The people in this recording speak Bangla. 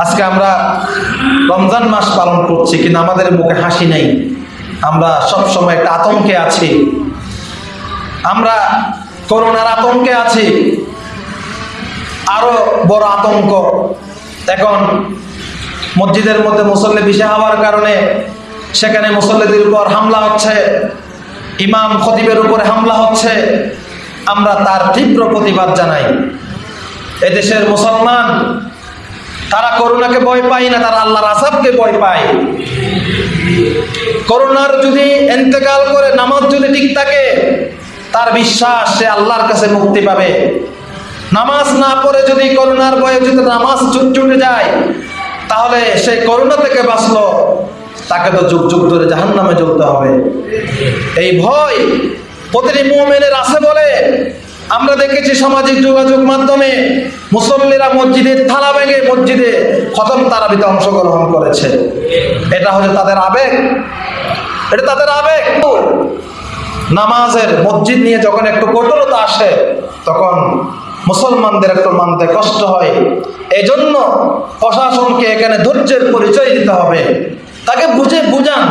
আজকে আমরা রমজান মাস পালন করছি, কিন্তু আমাদের মুখে হাসি নেই। আমরা সব সময় একটা আতঙ্কে আছি। আমরা করোনার আতঙ্কে আছি। আরও বড় আতঙ্ক। এখন মসজিদের মধ্যে মুসল্লি বেশি হওয়ার কারণে সেখানে মুসল্লিদের উপর হামলা হচ্ছে। ইমাম খতিবের উপরে হামলা হচ্ছে। আমরা তার তীব্র প্রতিবাদ জানাই। এদেশের মুসলমান তারা করোনাকে ভয় পায় না, তারা আল্লাহর আসাবকে ভয় পায়। করোনার যদি এন্তেকাল করে, নামাজ যদি ঠিক থাকে, তার বিশ্বাস সে আল্লাহর কাছে মুক্তি পাবে। নামাজ না পড়ে যদি করোনার ভয়ে যদি নামাজ ছুট যায়, তাহলে সেই করোনা থেকে বাঁচলো। তাকে তো যুগ যুগ ধরে জাহান নামে জ্বলতে হবে। এই ভয় প্রতিটি মুমেনের আছে বলে আমরা দেখেছি সামাজিক যোগাযোগ মাধ্যমে মুসল্লিরা মসজিদের থালা ভেঙে মসজিদে খতম তারাবিতে অংশগ্রহণ করেছে। এটা হচ্ছে তাদের আবেগ। এটা তাদের আবেগ। নামাজের মসজিদ নিয়ে যখন একটু কঠোরতা আসে, তখন মুসলমানদের একটু মানতে কষ্ট হয়। এই জন্য প্রশাসনকে এখানে ধৈর্যের পরিচয় দিতে হবে। তাকে বুঝে বুঝান।